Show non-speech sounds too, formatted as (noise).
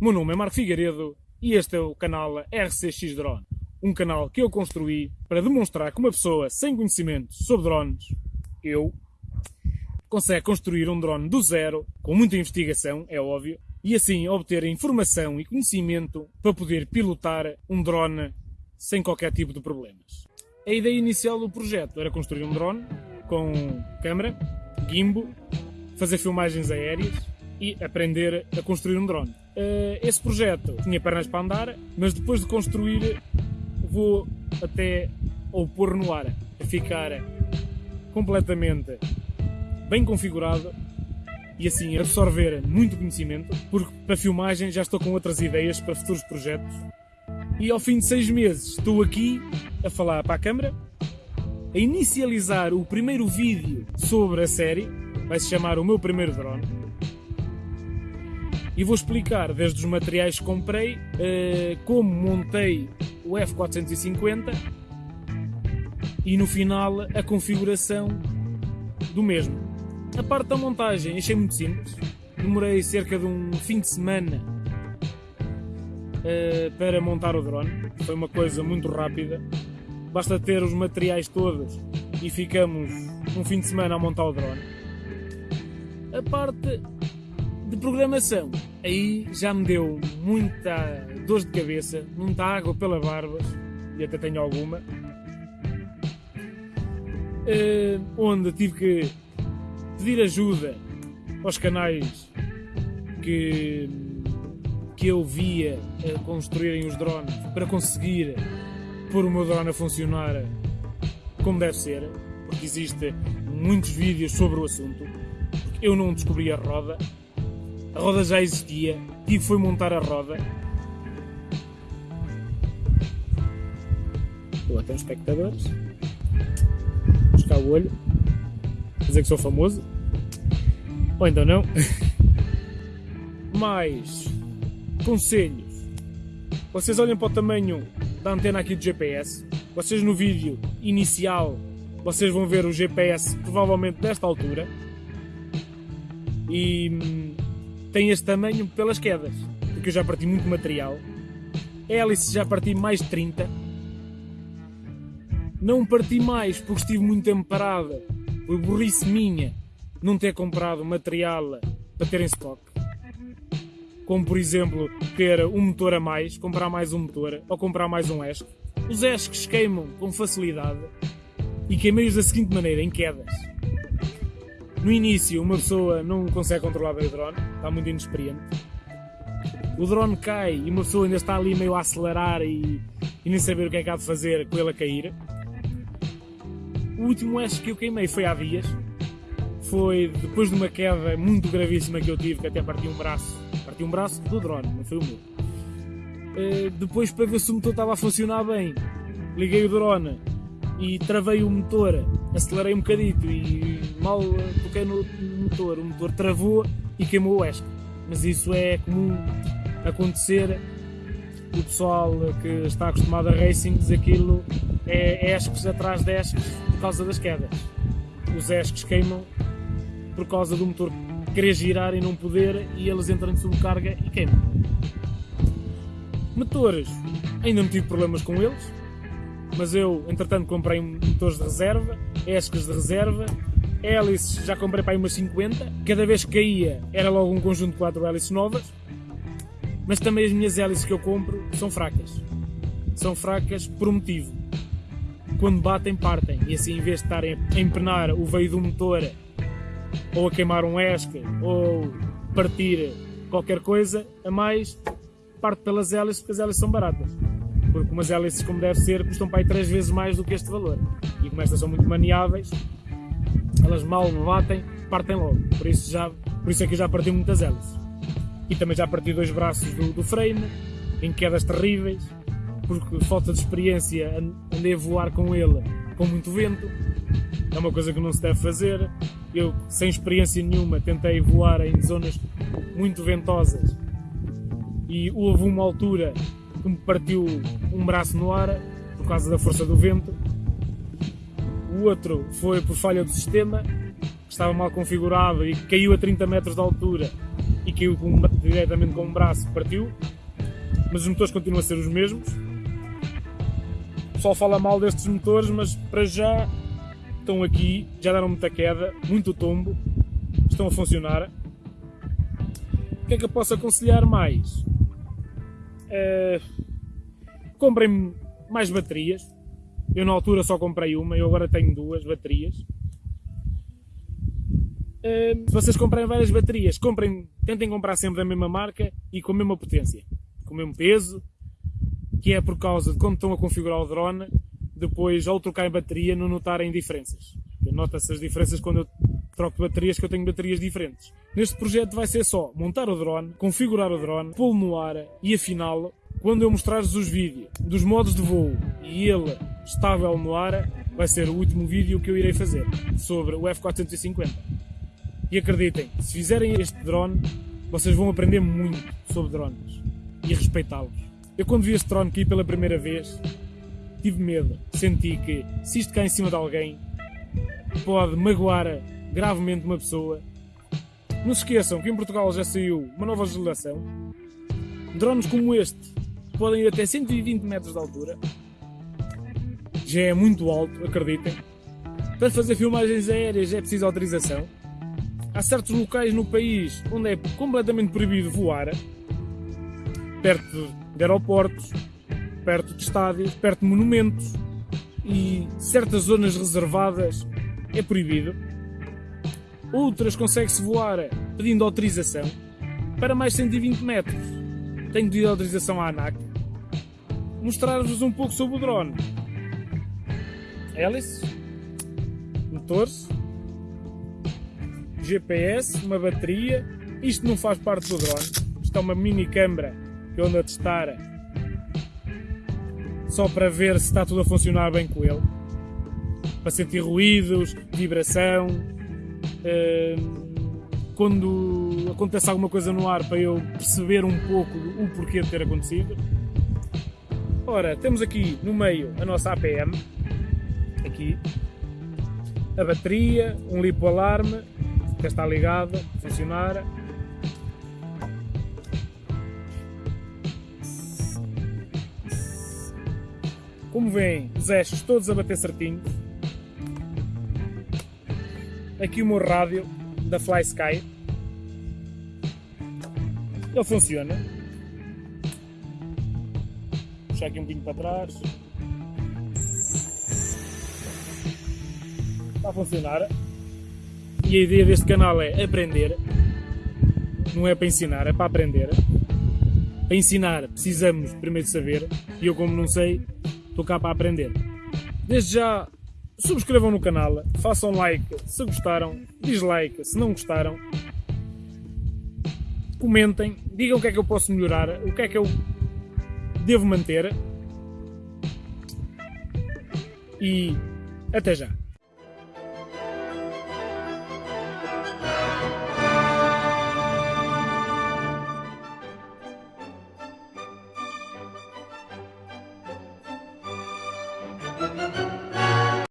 Meu nome é Marco Figueiredo e este é o canal RCX Drone. Um canal que eu construí para demonstrar que uma pessoa sem conhecimento sobre drones, eu, consegue construir um drone do zero, com muita investigação, é óbvio, e assim obter informação e conhecimento para poder pilotar um drone sem qualquer tipo de problemas. A ideia inicial do projeto era construir um drone com câmera, gimbal, fazer filmagens aéreas e aprender a construir um drone. Uh, esse projeto tinha pernas para andar, mas depois de construir vou até ou pôr no ar a ficar completamente bem configurado e assim absorver muito conhecimento, porque para filmagem já estou com outras ideias para futuros projetos. E ao fim de seis meses estou aqui a falar para a câmera, a inicializar o primeiro vídeo sobre a série, vai se chamar O Meu Primeiro Drone e vou explicar desde os materiais que comprei, uh, como montei o F450 e no final a configuração do mesmo. A parte da montagem achei muito simples, demorei cerca de um fim de semana uh, para montar o drone, foi uma coisa muito rápida, basta ter os materiais todos e ficamos um fim de semana a montar o drone. A parte de programação, aí já me deu muita dor de cabeça, muita água pela barbas, e até tenho alguma, uh, onde tive que pedir ajuda aos canais que, que eu via a construírem os drones para conseguir pôr o meu drone a funcionar como deve ser, porque existem muitos vídeos sobre o assunto. Eu não descobri a roda, a roda já existia, tive foi montar a roda. Até os espectadores. Buscar o olho. Dizer que sou famoso. Ou então não. (laughs) Mais conselhos. Vocês olhem para o tamanho da antena aqui do GPS. Vocês no vídeo inicial vocês vão ver o GPS provavelmente desta altura. E hum, tem este tamanho pelas quedas, porque eu já parti muito material. Hélice já parti mais de 30. Não parti mais porque estive muito tempo parada. Foi burrice minha não ter comprado material para ter em stock. Como por exemplo ter um motor a mais, comprar mais um motor ou comprar mais um ESC. Os ESCs queimam com facilidade e queimei-os da seguinte maneira, em quedas. No início, uma pessoa não consegue controlar bem o drone, está muito inexperiente. O drone cai e uma pessoa ainda está ali meio a acelerar e, e nem saber o que é que há de fazer com ele a cair. O último acho que eu queimei foi há dias. Foi depois de uma queda muito gravíssima que eu tive, que até parti um braço. Parti um braço do drone, não foi o meu. Uh, depois, para ver se o motor estava a funcionar bem, liguei o drone e travei o motor, acelerei um bocadito e mal toquei no motor, o motor travou e queimou o ESC. Mas isso é comum acontecer. O pessoal que está acostumado a racings, aquilo é ESCs atrás de ESCs por causa das quedas. Os ESCs queimam por causa do motor querer girar e não poder e eles entram de subcarga e queimam. Motores, ainda não tive problemas com eles, mas eu, entretanto, comprei motores de reserva, ESCs de reserva, hélices já comprei para aí umas 50, cada vez que caía era logo um conjunto de 4 hélices novas, mas também as minhas hélices que eu compro são fracas. São fracas por um motivo. Quando batem, partem, e assim em vez de estarem a empenar o veio do motor, ou a queimar um ESC, ou partir qualquer coisa a mais, parte pelas hélices porque as hélices são baratas porque umas hélices, como deve ser, custam para aí três vezes mais do que este valor. E como estas são muito maniáveis, elas mal me batem, partem logo. Por isso, já, por isso é que eu já parti muitas hélices. E também já parti dois braços do, do frame, em quedas terríveis, porque falta de experiência andei a voar com ele com muito vento. É uma coisa que não se deve fazer. Eu, sem experiência nenhuma, tentei voar em zonas muito ventosas e houve uma altura que me partiu um braço no ar por causa da força do vento. O outro foi por falha do sistema, que estava mal configurado e caiu a 30 metros de altura e caiu com, diretamente com um braço, partiu. Mas os motores continuam a ser os mesmos. O pessoal fala mal destes motores, mas para já estão aqui, já deram muita queda, muito tombo, estão a funcionar. O que é que eu posso aconselhar mais? Uh, comprem mais baterias. Eu na altura só comprei uma, eu agora tenho duas baterias. Uh, se vocês comprarem várias baterias, comprem, tentem comprar sempre da mesma marca e com a mesma potência, com o mesmo peso, que é por causa de quando estão a configurar o drone, depois ao trocar bateria não notarem diferenças. Nota-se as diferenças quando eu troco baterias, que eu tenho baterias diferentes. Neste projeto vai ser só montar o drone, configurar o drone, pô-lo no ar e afiná-lo. Quando eu mostrar-vos os vídeos dos modos de voo e ele estável no ar, vai ser o último vídeo que eu irei fazer sobre o F450. E acreditem, se fizerem este drone, vocês vão aprender muito sobre drones e respeitá-los. Eu quando vi este drone aqui pela primeira vez, tive medo. Senti que se isto cai em cima de alguém, pode magoar gravemente uma pessoa. Não se esqueçam que em Portugal já saiu uma nova legislação. Drones como este podem ir até 120 metros de altura. Já é muito alto, acreditem. Para fazer filmagens aéreas é preciso autorização. Há certos locais no país onde é completamente proibido voar, perto de aeroportos, perto de estádios, perto de monumentos e certas zonas reservadas é proibido. Outras consegue-se voar pedindo autorização para mais 120 metros. Tenho pedido autorização à ANAC. Mostrar-vos um pouco sobre o drone. Hélices, motores, GPS, uma bateria. Isto não faz parte do drone. Isto é uma mini câmera que eu ando a testar só para ver se está tudo a funcionar bem com ele. Para sentir ruídos, vibração. Uh, quando acontece alguma coisa no ar, para eu perceber um pouco o porquê de ter acontecido. Ora, temos aqui no meio a nossa APM, aqui, a bateria, um lipo-alarme, que está ligado, funcionar, Como veem, os eixos todos a bater certinho. Aqui o meu rádio da Fly Sky. Ele funciona. Puxar aqui um pouquinho para trás. A funcionar. E a ideia deste canal é aprender. Não é para ensinar, é para aprender. Para ensinar precisamos primeiro saber. E eu como não sei, Estou cá para aprender. Desde já, subscrevam no canal, façam like se gostaram, dislike se não gostaram. Comentem, digam o que é que eu posso melhorar, o que é que eu devo manter. E até já!